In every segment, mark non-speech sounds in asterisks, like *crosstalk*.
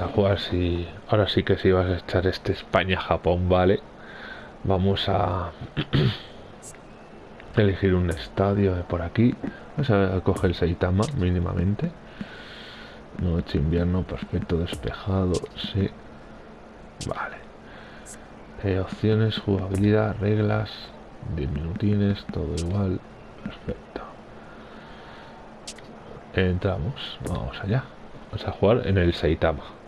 A jugar si... Ahora sí que si vas a echar este España-Japón, ¿vale? Vamos a... *clears throat* elegir un estadio de por aquí. Vamos a coger el Saitama mínimamente. Noche, invierno, perfecto, despejado, sí. Vale. Eh, opciones, jugabilidad, reglas, 10 minutines, todo igual. Perfecto. Entramos, vamos allá. Vamos a jugar en el Saitama.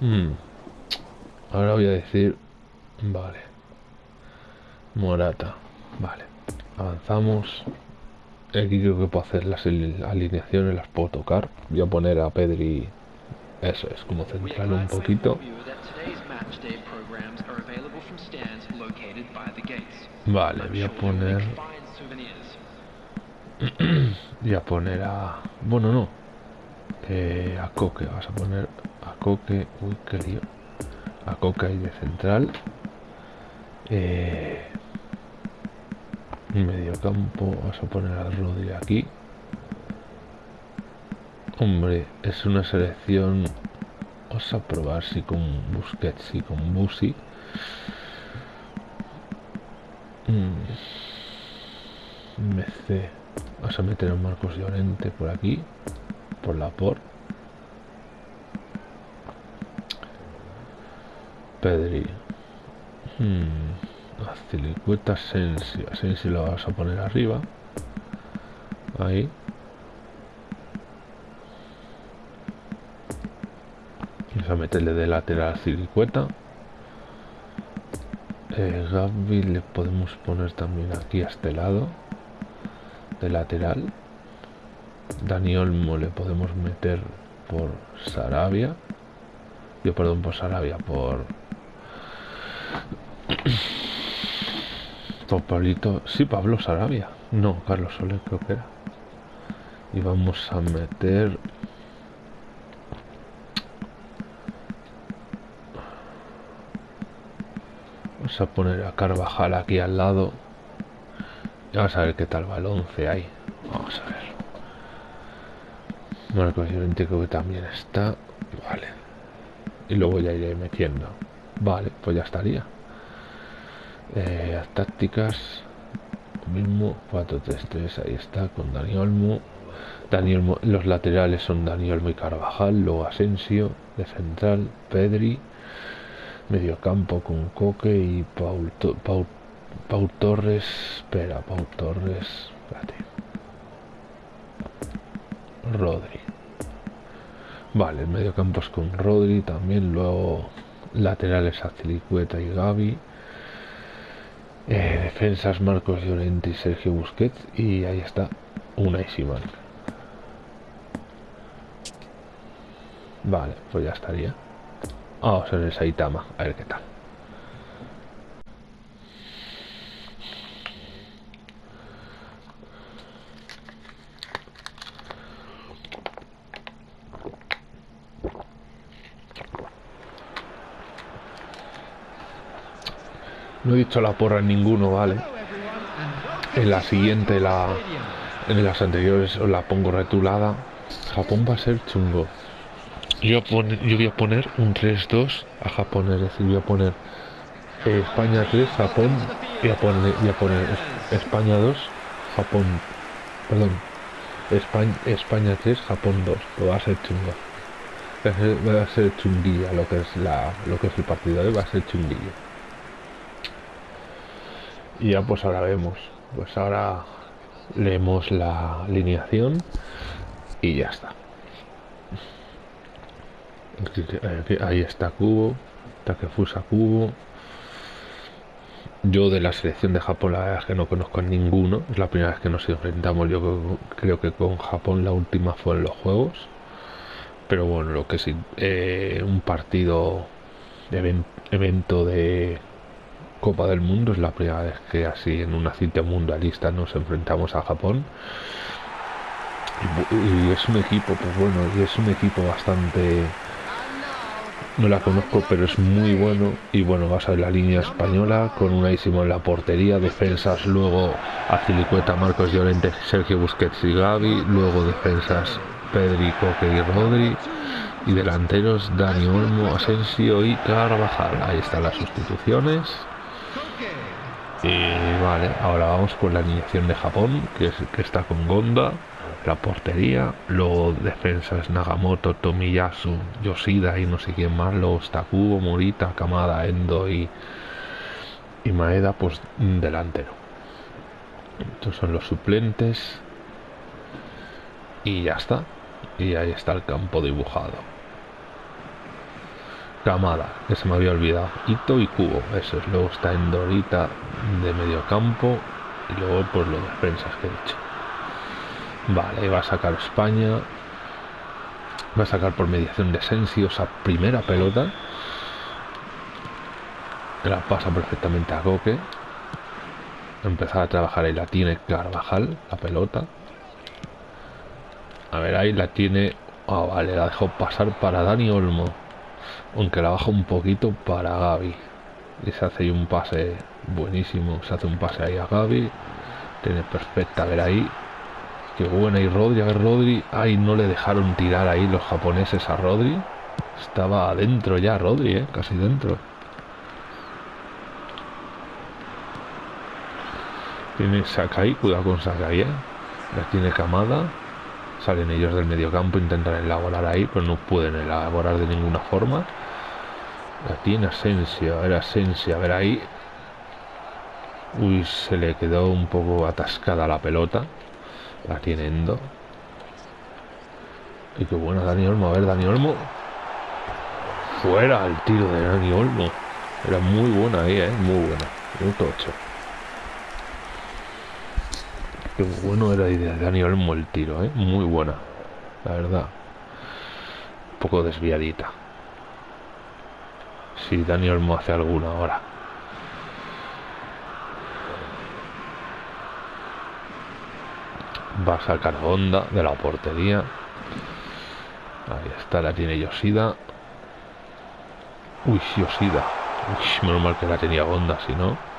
Hmm. Ahora voy a decir... Vale. Morata. Vale. Avanzamos. Aquí creo que puedo hacer las alineaciones, las puedo tocar. Voy a poner a Pedri... Eso es, como central un poquito. Vale, voy a poner... *clears throat* voy a poner a... Bueno, no. Eh, a Coque, vas a poner Coque... Uy, lío. A Coque ahí de central. Eh... Medio campo, vas a poner a Rodri aquí. Hombre, es una selección... Vamos a probar si con Busquets y con Busi. MC. Vamos a meter a Marcos Llorente por aquí. Por la por. Pedri. Hmm. Azilicueta Asensio. Asensio lo vas a poner arriba. Ahí. Vamos a meterle de lateral a Cilicueta. Eh, Gaby le podemos poner también aquí a este lado de lateral Dani Olmo le podemos meter por Sarabia yo perdón por Sarabia por por Pablito sí Pablo Sarabia no Carlos Soler creo que era y vamos a meter Vamos a poner a Carvajal aquí al lado. Y vamos a ver qué tal va el 11 ahí. Vamos a ver. Marcos Llorente creo que también está. Vale. Y luego ya iré metiendo. Vale, pues ya estaría. Eh, tácticas. mismo 4-3-3. Ahí está con Dani Olmo. Dani los laterales son Dani Olmo y Carvajal. Luego Asensio. De central, Pedri mediocampo con Coque y Paul, Paul, Torres. Espera, Paul Torres. Espérate. Rodri. Vale, mediocampo es con Rodri también. Luego laterales Azilicueta y Gaby. Eh, defensas Marcos Llorente y Sergio Busquets. Y ahí está, una y Simán. Vale, pues ya estaría. Vamos a ver el Saitama, a ver qué tal. No he dicho la porra en ninguno, ¿vale? En la siguiente, la, en las anteriores os la pongo retulada. Japón va a ser chungo yo, yo voy a poner un 3-2 a Japón, es decir, voy a poner eh, España 3, Japón, voy a poner, a poner España 2, Japón, perdón, España, España 3, Japón 2, lo va a ser chungo. Va a ser, chunguilla lo que es la lo que es el partido, ¿eh? va a ser chunguillo. Y ya pues ahora vemos, pues ahora leemos la alineación y ya está. Ahí está Cubo, Takefusa Cubo. Yo de la selección de Japón la verdad es que no conozco a ninguno. Es la primera vez que nos enfrentamos. Yo creo, que con Japón la última fue en los Juegos. Pero bueno, lo que sí, eh, un partido, de evento de Copa del Mundo es la primera vez que así en una cita mundialista nos enfrentamos a Japón. Y, es un equipo, pues bueno, y es un equipo bastante no la conozco, pero es muy bueno. Y bueno, vas a ver la línea española con unísimo en la portería, defensas luego Azilicueta, Marcos Llorente, Sergio Busquets y Gaby, luego defensas Pedri, Coque y Rodri, y delanteros Dani Olmo, Asensio y Carvajal. Ahí están las sustituciones. Y vale, ahora vamos con la alineación de Japón, que, es, que está con Gonda la portería, luego defensas Nagamoto, Tomiyasu, Yoshida y no sé quién más, los Takubo, Morita, Kamada, Endo y, y Maeda, pues delantero. Estos son los suplentes. Y ya está. Y ahí está el campo dibujado. Kamada, que se me había olvidado. Ito y Kubo, eso es. Luego está Endorita de medio campo. Y luego pues los defensas que he dicho. Vale, va a sacar España. Va a sacar por mediación de Sensio esa primera pelota. La pasa perfectamente a Coque. Empezar a trabajar ahí la tiene Carvajal, la pelota. A ver, ahí la tiene... Ah, vale, la dejó pasar para Dani Olmo. Aunque la baja un poquito para Gaby. Y se hace ahí un pase buenísimo. Se hace un pase ahí a Gaby. Tiene perfecta, ver ahí. Qué buena. Y Rodri, a ver Rodri. Ay, no le dejaron tirar ahí los japoneses a Rodri. Estaba adentro ya Rodri, ¿eh? Casi dentro. Tiene Sakai, cuidado con Sakai, ¿eh? La tiene Kamada. Salen ellos del mediocampo, intentan elaborar ahí, pero no pueden elaborar de ninguna forma. La tiene Asensio, a ver a ver ahí. Uy, se le quedó un poco atascada la pelota. La tiene Endo. Y qué buena Dani Olmo. A ver, Dani Olmo. Fuera el tiro de Dani Olmo. Era muy buena ahí, ¿eh? Muy buena. Minuto 8. Qué bueno era de Dani Olmo el tiro, ¿eh? Muy buena. La verdad. Un poco desviadita. Si Dani Olmo hace alguna ahora. Va a sacar onda de la portería. Ahí está, la tiene Yoshida. Uy, Yoshida. Uy, menos mal que la tenía onda, si no.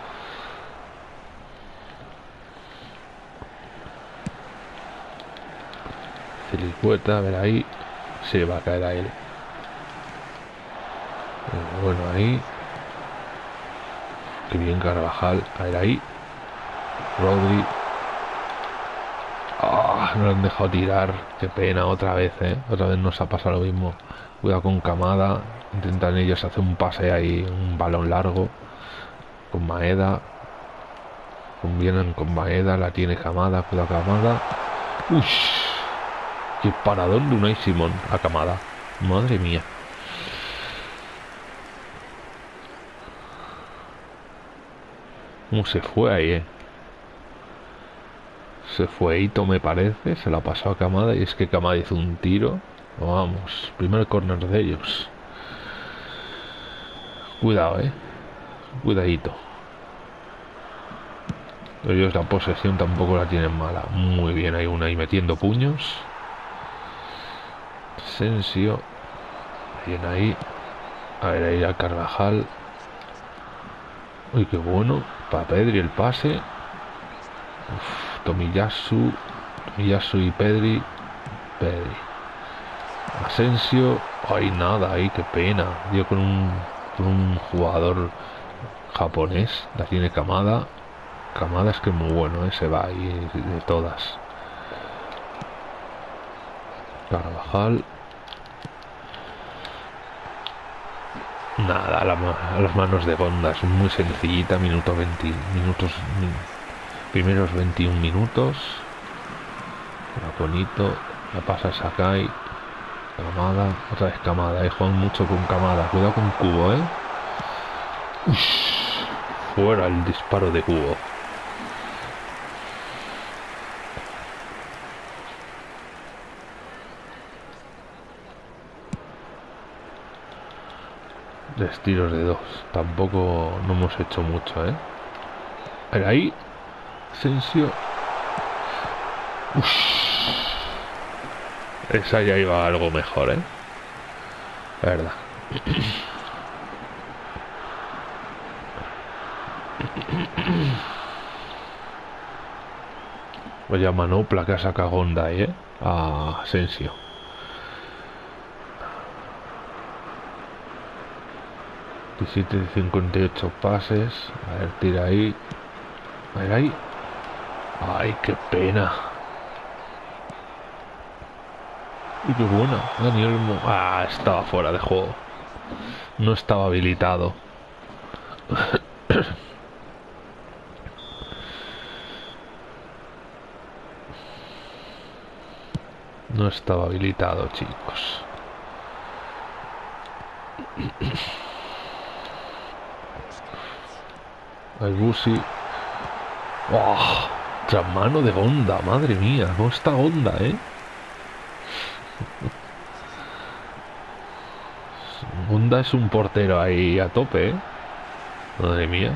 Cilicueta, a ver ahí. Se va a caer a él. Bueno, ahí. Qué bien Carvajal. A ver ahí. Rodri. Ah, no lo han dejado tirar. Qué pena, otra vez, ¿eh? Otra vez nos ha pasado lo mismo. Cuidado con Camada. Intentan ellos hacer un pase ahí, un balón largo. Con Maeda. Convienen con Maeda, la tiene Camada. Cuidado Camada. Qué paradón de Unai Simón a Camada. Madre mía. ¿Cómo se fue ahí, eh? Se fue Ito, me parece. Se la pasó a Camada y es que Camada hizo un tiro. Vamos, primer corner de ellos. Cuidado, eh. Cuidadito. Ellos la posesión tampoco la tienen mala. Muy bien, hay una ahí metiendo puños. Sensio. Bien ahí. A ver, ahí a Carvajal. Uy, qué bueno. Para Pedri el pase. Uf, Tomiyasu. Tomiyasu y Pedri. Pedri. Asensio. Ay, nada, ahí, qué pena. Dio con un, un jugador japonés. La tiene Kamada. Kamada es que es muy bueno, ¿eh? se va ahí de todas. Carvajal. Nada, a, la, a, las manos de Gonda, es muy sencillita, minuto 20, minutos, primeros 21 minutos. bonito, la pasa Sakai, Camada, otra vez Camada, eh, juegan mucho con Camada, cuidado con Cubo, eh. Ush, Fuera el disparo de cubo. De tiros de dos. Tampoco no hemos hecho mucho, ¿eh? ahí. Sensio. Esa ya iba algo mejor, ¿eh? verdad. Vaya manopla que ha sacado Honda ahí, ¿eh? A Sensio. De 58 pases. A ver, tira ahí. A ver ahí. Ay, qué pena. Y qué buena. Daniel Ah, estaba fuera de juego. No estaba habilitado. *coughs* No estaba habilitado, chicos. El Busi. ¡Oh! mano de Honda, madre mía. No está Honda, ¿eh? Honda es un portero ahí a tope, ¿eh? Madre mía.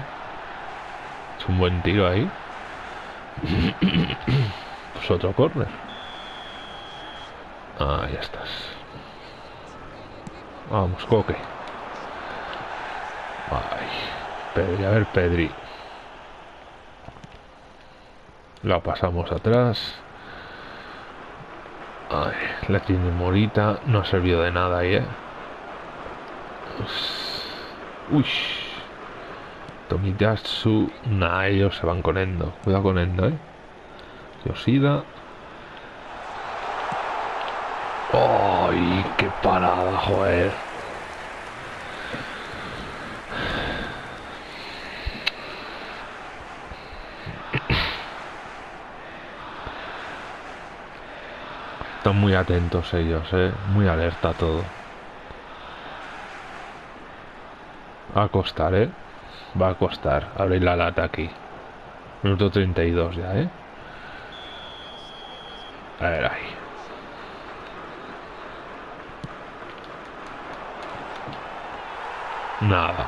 Es un buen tiro ahí. pues otro corner. Ah, ya estás. Vamos, Coque. Ay, Pedri, a ver, Pedri. La pasamos atrás. La tiene Morita. No ha servido de nada ahí, eh. Uy. Tomiyasu. Nah, ellos se van con Endo. Cuidado con Endo, eh. Yoshida. ¡Ay, qué parada, joder! Están muy atentos ellos, eh. Muy alerta todo. Va a costar, eh. Va a costar abrir la lata aquí. Minuto 32 ya, eh. A ver ahí. Nada.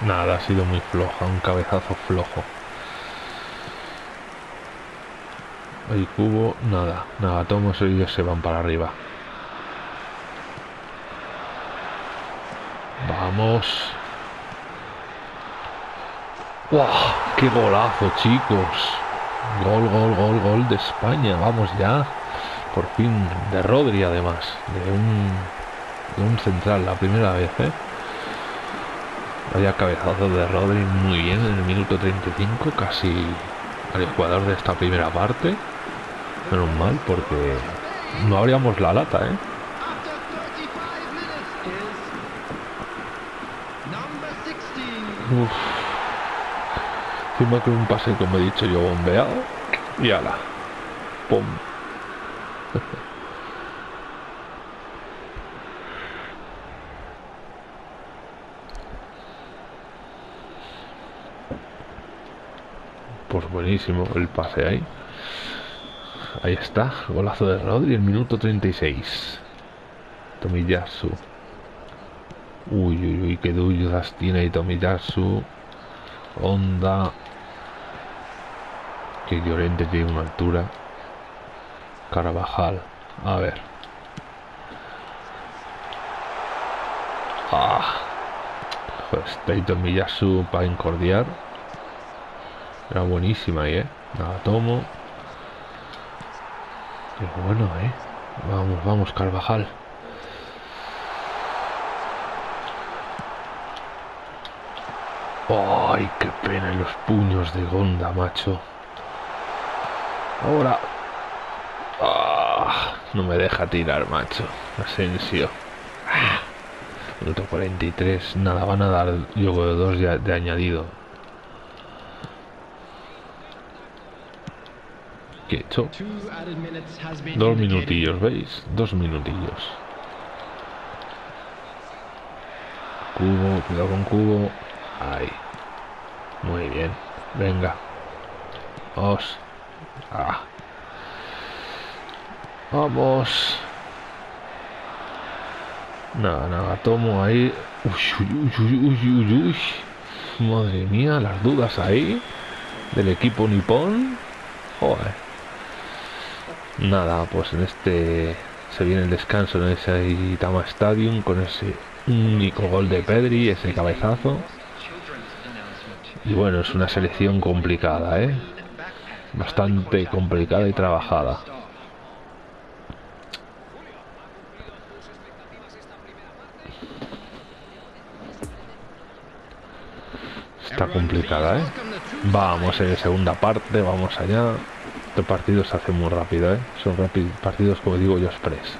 Nada, ha sido muy floja, un cabezazo flojo. Hay cubo, nada, nada, todos ellos se van para arriba. Vamos. ¡Wow! ¡Qué golazo, chicos! Gol, gol, gol, gol de España. Vamos ya. Por fin, de Rodri además. De un, de un central, la primera vez, ¿eh? Vaya cabezazo de Rodri muy bien en el minuto 35, casi al jugador de esta primera parte. Menos mal, porque no abríamos la lata, ¿eh? Uf. Encima con un pase, como he dicho yo, bombeado. Y ala. Pum. *laughs* pues buenísimo el pase ahí. Ahí está, golazo de Rodri, el minuto 36. Tomiyasu. Uy, uy, uy, qué dudas tiene Tomiyasu. Onda. Que Llorente tiene una altura. Carabajal. A ver. Ah. Pues Tomiyasu para incordiar. Era buenísima ahí, ¿eh? La tomo. Bueno, ¿eh? Vamos, vamos, Carvajal. ¡Ay, qué pena en los puños de Gonda, macho! Ahora... Ah, no me deja tirar, macho. Asensio. Ah, minuto 43. Nada, van a dar yo dos de añadido. Hecho? Dos minutillos, ¿veis? Dos minutillos. Cubo, cuidado con cubo. Ahí. Muy bien. Venga. Vamos. Ah. Vamos. Nada, nada, tomo ahí. Uy, uy, uy, Madre mía, las dudas ahí. Del equipo nipón. Joder. Nada, pues en este se viene el descanso en ese Itama Stadium con ese único gol de Pedri, ese cabezazo. Y bueno, es una selección complicada, ¿eh? Bastante complicada y trabajada. Está complicada, ¿eh? Vamos en segunda parte, vamos allá. Este partido se hace muy rápido, ¿eh? Son partidos, como digo yo, express.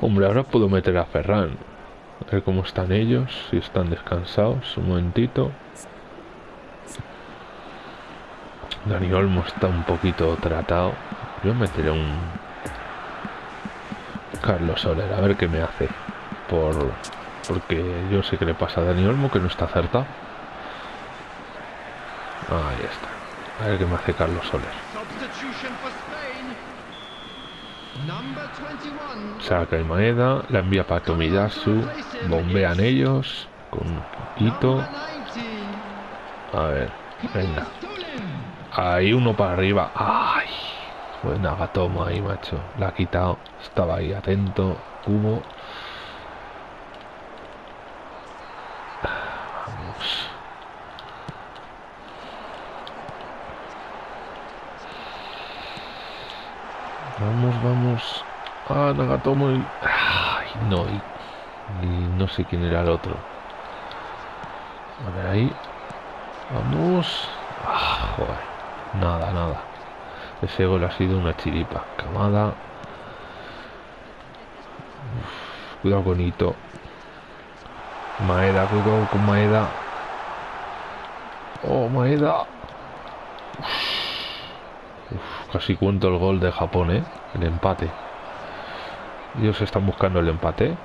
Hombre, ahora puedo meter a Ferran. A ver cómo están ellos, si están descansados. Un momentito. Dani Olmo está un poquito tratado. Yo meteré un Carlos Soler, a ver qué me hace. Por porque yo sé que le pasa a Dani Olmo que no está acertado. Ahí está. A ver qué me hace Carlos Soler. Saca el moneda, la envía para Tomiyasu, bombean ellos con Ito. A ver, venga. Hay uno para arriba. ¡Ay! Buena toma ahí, macho. La ha quitado. Estaba ahí atento. Cubo. Vamos. Vamos, vamos. Ah, Nagatomo y... Ay, no. Y... no sé quién era el otro. A ver ahí. Vamos. Ah, joder. Nada, nada. Ese gol ha sido una chiripa. Camada. cuidado con Ito. Maeda, cuidado con Maeda. Oh, Maeda. Casi cuento el gol de Japón, ¿eh? El empate. Ellos están buscando el empate.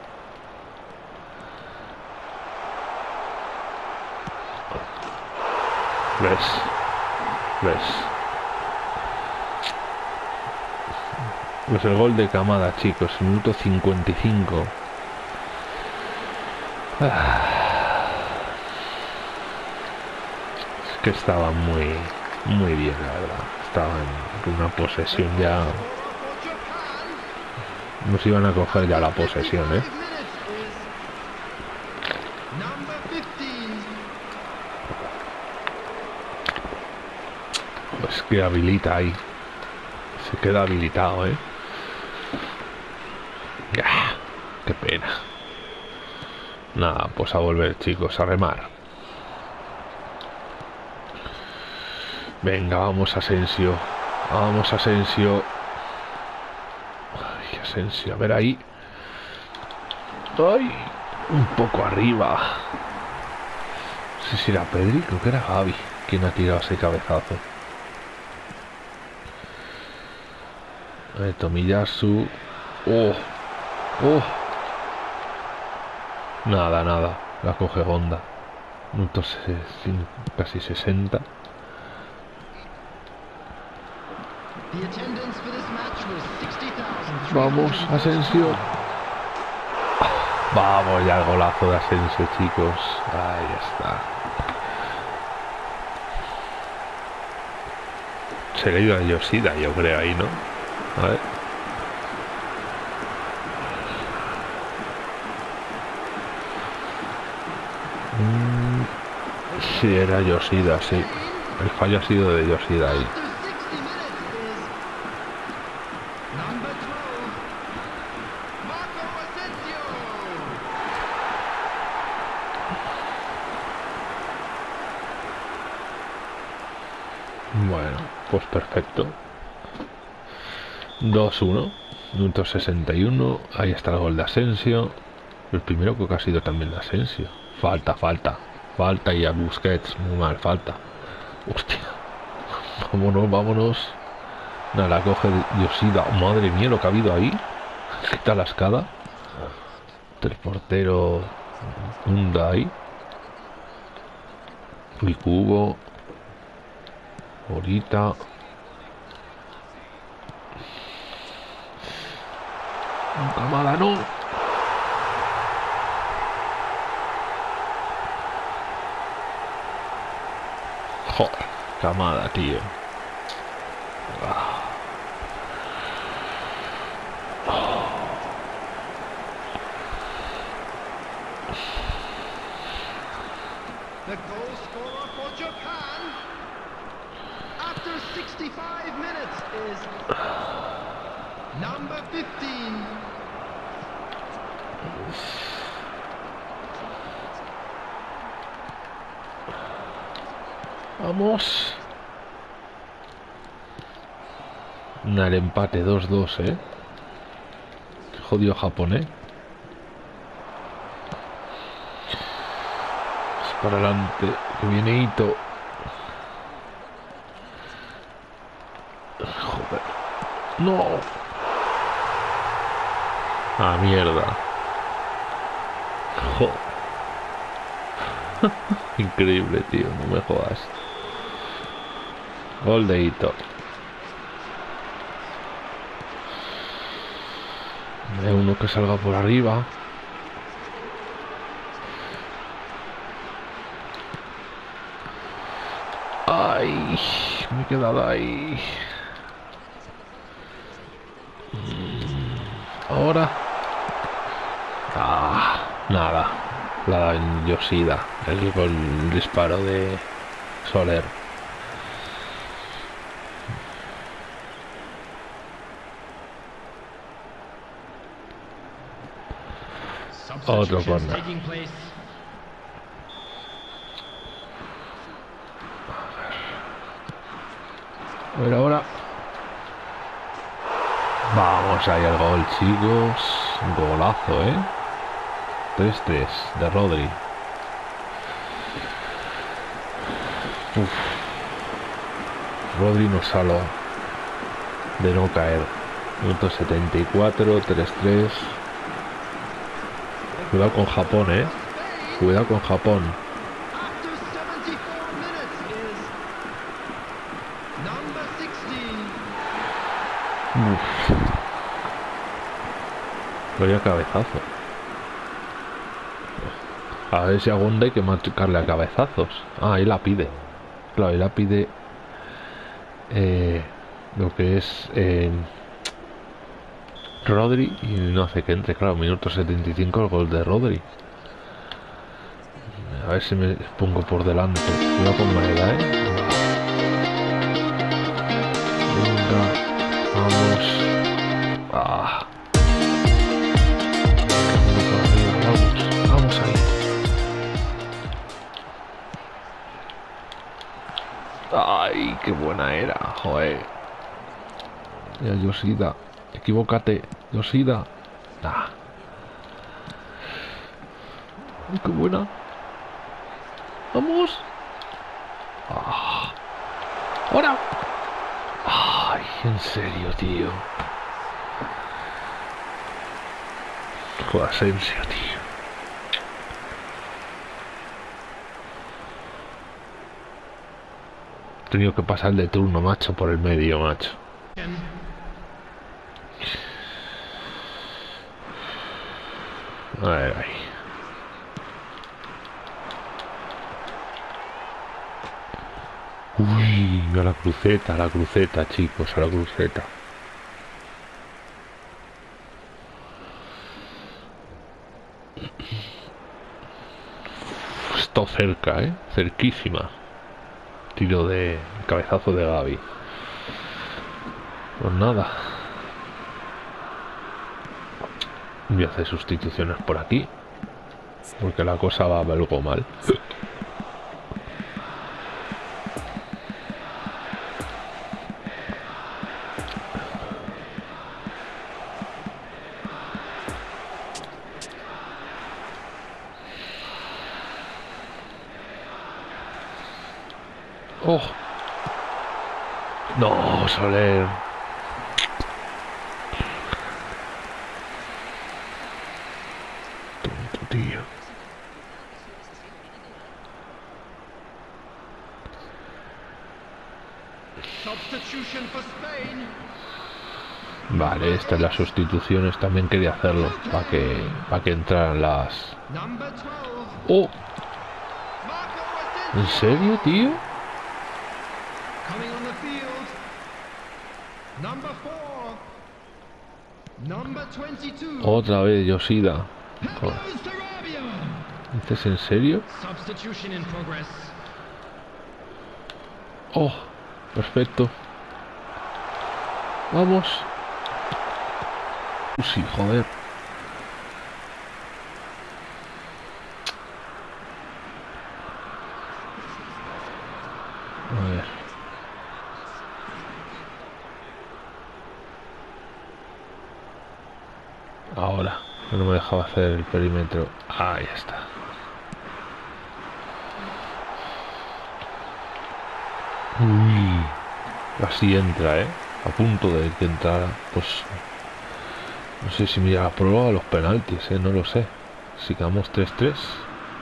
¿Ves? ¿Ves? Pues el gol de Camada, chicos, minuto 55. Ah. Es que estaba muy, muy bien, la verdad. Estaba en una posesión ya. Nos iban a coger ya la posesión, ¿eh? Pues que habilita ahí. Se queda habilitado, ¿eh? Qué pena. Nada, pues a volver, chicos, a remar. Venga, vamos, Asensio. Vamos, Asensio. Ay, Asensio, a ver ahí. Ay, un poco arriba. No sé si era Pedri, creo que era Gaby quien ha tirado ese cabezazo. Ver, Tomiyasu. Oh, oh. Nada, nada. La coge Honda. Minutos casi 60. Vamos, Asensio. Vamos ya el golazo de Asensio, chicos. Ahí está. Se le ido a Yoshida, yo creo, ahí, ¿no? A ver. Sí, era Yoshida, sí. El fallo ha sido de Yoshida ahí. Bueno, pues perfecto. 2-1, minuto 61. Ahí está el gol de Asensio. El primero creo que ha sido también de Asensio. Falta, falta. Falta y a Busquets, muy mal, falta. Hostia. *laughs* Vámonos, vámonos. Nada, la coge Yoshida. madre mía, lo que ha habido ahí. Cita la escada. El portero Hyundai. Y cubo. Ahorita. Camada, no. Joder, camada, tío. Vamos. El empate 2-2, ¿eh? Jodido Japón, ¿eh? Es para adelante. Que viene Ito. Joder. No. Ah, mierda. Joder. *laughs* Increíble, tío. No me jodas. Gol de Ito. Hay uno que salga por arriba. Ay, me he quedado ahí. Mm, Ahora. Ah, nada. La en Yoshida. El, el disparo de Soler. Otro corner. A ver ahora. Vamos ahí al gol, chicos. Golazo, ¿eh? 3-3 de Rodri. Uf. Rodri nos salva de no caer. Minuto 74, 3-3. Cuidado con Japón, ¿eh? Cuidado con Japón. After 74 minutes is number 16. Uf. Vaya cabezazo. A ver si a Gonda hay que marcarle a cabezazos. Ah, ahí la pide. Claro, ahí la pide eh, lo que es eh, Rodri y no hace que entre. Claro, minuto 75 el gol de Rodri. A ver si me pongo por delante. Cuidado con Maeda, ¿eh? Vamos. Ah. Vamos, ahí. Ay, qué buena era, joder. Ya, Yoshida, equivócate, Yoshida. Nah. Qué buena. Vamos. Ah. Ahora. Ay, en serio, tío. Joder, Asensio, tío. He tenido que pasar de turno, macho, por el medio, macho. A ver, ahí. Uy, a la cruceta, a la cruceta, chicos, a la cruceta. Esto cerca, ¿eh? Cerquísima. Tiro de cabezazo de Gaby. Pues nada. Voy a hacer sustituciones por aquí. Porque la cosa va algo mal. Oh. No, Soler. tío. Substitution for Spain. Las sustituciones también quería hacerlo para que para que entraran las. Number 12. ¡Oh! ¿En serio, tío? Coming on the field. Number 4. Number 22. Otra vez Yoshida. Sarabia. ¿Dices en serio? Oh, perfecto. Vamos. Uh, Sí, joder. A ver. Ahora, no me dejaba hacer el perímetro. Ahí está. Uy, casi entra, ¿eh? A punto de que entrara, pues... No sé si la prueba o los penaltis, ¿eh? No lo sé. Si quedamos 3-3...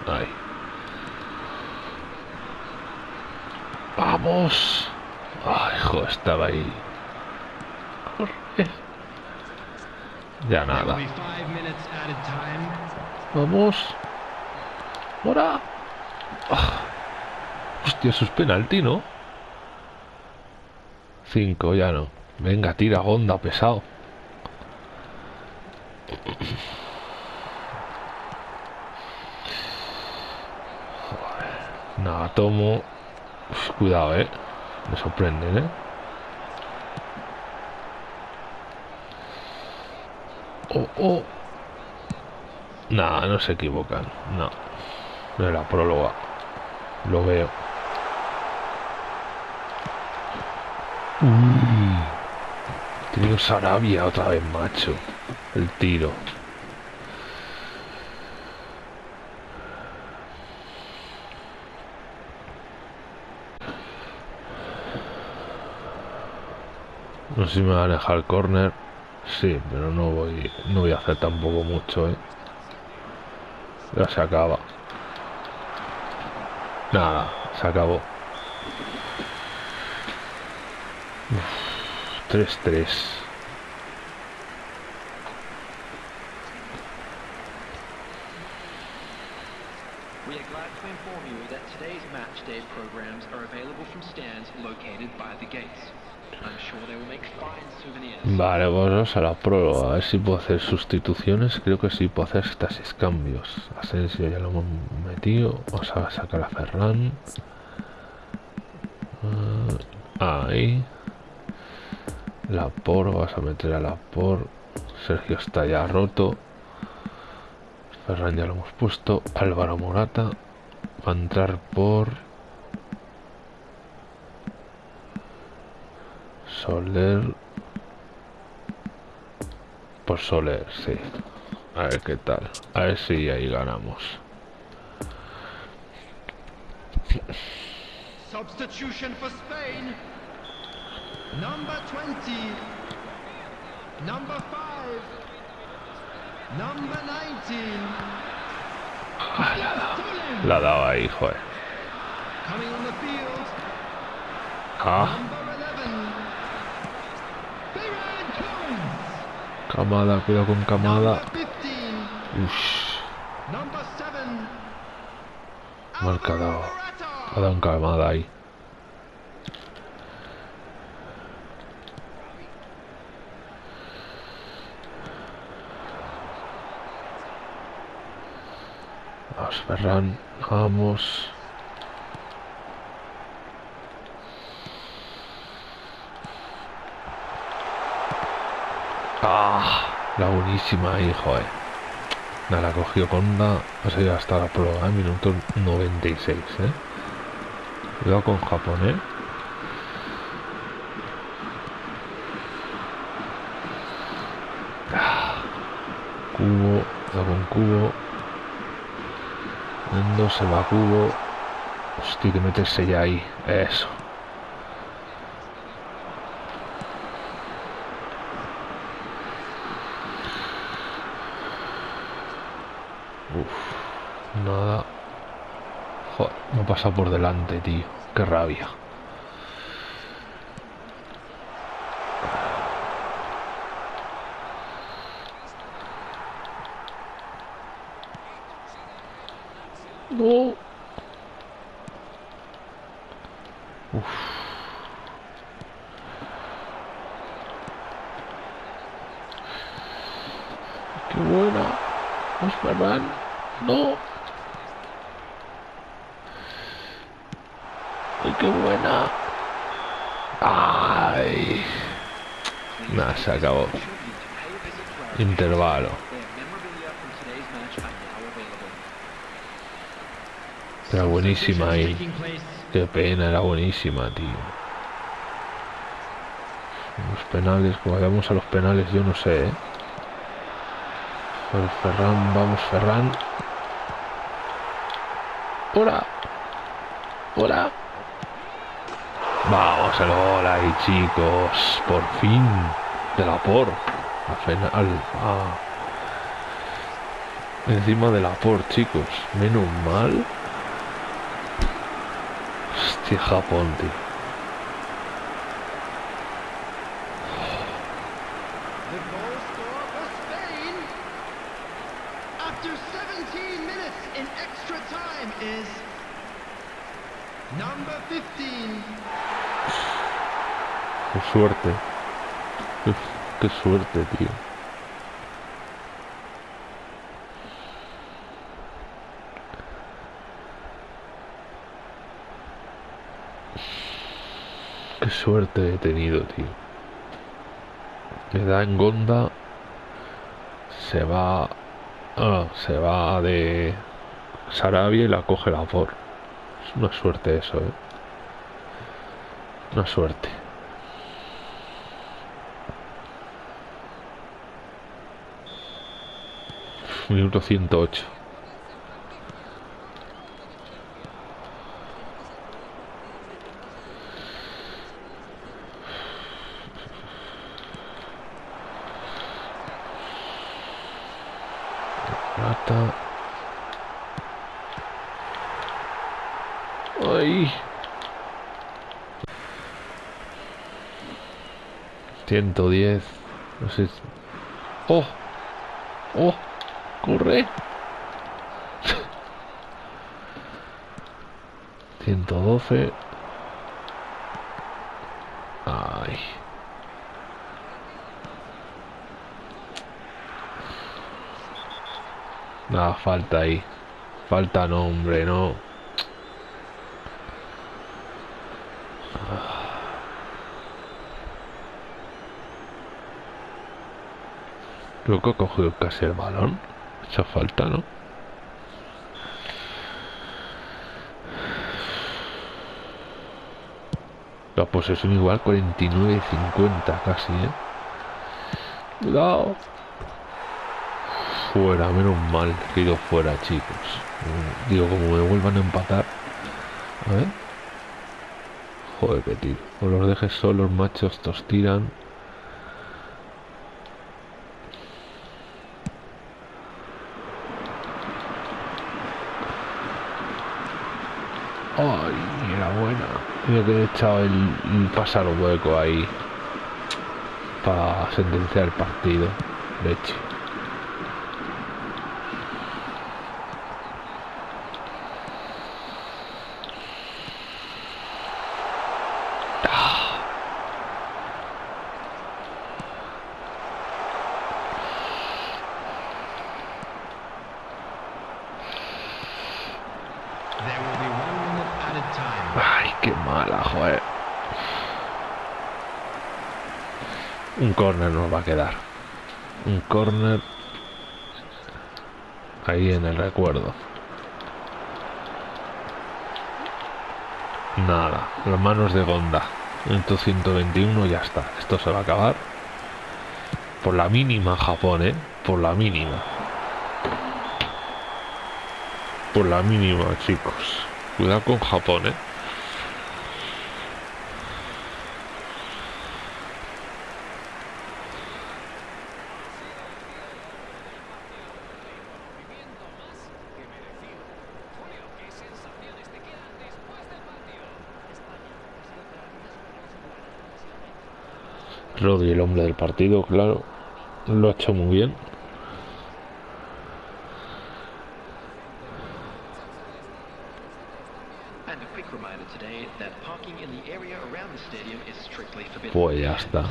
Ahí. ¡Vamos! ¡Ay, hijo! Estaba ahí. Corre. Ya nada. Vamos. Ahora. Ah. Hostia, eso es penalti, ¿no? Cinco, ya no. Venga, tira, onda, pesado. Tomo. Uf, cuidado, eh. Me sorprenden, eh. Oh, oh. Nah, no se equivocan. No. No era próloga. Lo veo. Uy. Tenido Sarabia otra vez, macho. El tiro. No sé si me va a dejar corner. Sí, pero no voy, no voy a hacer tampoco mucho, ¿eh? Ya se acaba. Nada, se acabó. Uf, 3-3. Vale, vamos a la próloga. A ver si puedo hacer sustituciones. Creo que sí puedo hacer hasta seis cambios. Asensio ya lo hemos metido. Vamos a sacar a Ferran. Ah, ahí. La por, vas a meter a la por. Sergio está ya roto. Ferran ya lo hemos puesto. Álvaro Morata. Va a entrar por. Soler. Por Soler, sí. A ver qué tal. A ver si ahí ganamos. Substitution for Spain. Number 20. Number 5. Number 19. Soler. La daba ahí, joder. Coming on the field. Ah, Number 11. Ferran Torres. Camada, cuidado con camada. Number 15. Ush, Number 7. Marca dado. Ha dado un camada ahí. Vamos, Ferran, vamos. Ah, la buenísima ahí, joder. Nada, la cogió Conda. Ha sido hasta la prueba, ¿eh? minuto 96, ¿eh? Cuidado con Japón, ¿eh? Cubo, cuidado con Cubo. Mundo se va a Cubo. Hostia, que meterse ya ahí. Eso. Uf, nada. Pasado por delante, tío. Qué rabia. No. Qué buena. Vamos, Ferran. No. Ay, qué buena. Ay. Nada, se acabó. Intervalo. Era buenísima ahí. Qué pena, era buenísima, tío. Los penales, como vayamos a los penales, yo no sé, ¿eh? Ferran, vamos, Ferran. ¡Hora! ¡Hora! Vamos al ahí, chicos. Por fin. De la por. Al final. ah. Encima de la por, chicos. Menos mal. Hostia, Japón, tío. The goal scorer for Spain after 17 minutes in extra time is number 15. Qué suerte. Qué, suerte, tío. Qué suerte he tenido, tío. Le da en Gonda. Se va. ah, se va de Sarabia y la coge la por. Es una suerte eso, eh. Una suerte. Minuto 108. Rata. Ay. Ciento diez. No sé. ¡Oh! ¡Oh! ¡Corre! 112. Ay. Nada, falta ahí. Falta nombre, no. Creo que ha cogido casi el balón. Esa falta, ¿no? La posesión igual 49-50 casi, ¿eh? Cuidado. Fuera, menos mal que ido fuera, chicos. Digo, como me vuelvan a empatar. A ver. Joder, que tiro. O los dejes solos, machos, estos tiran. Ay, era buena. Mira que he echado el, el pasar hueco ahí. Para sentenciar el partido. Leche. Un corner nos va a quedar. Un corner. Ahí en el recuerdo. Nada. Las manos de Gonda. Minuto 121 ya está. Esto se va a acabar. Por la mínima Japón, ¿eh? Por la mínima. Por la mínima, chicos. Cuidado con Japón, ¿eh? Rodri, el hombre del partido, claro. Lo ha hecho muy bien. Pues ya está.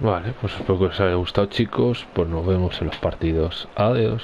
Vale, pues espero que os haya gustado chicos. Pues nos vemos en los partidos. Adiós.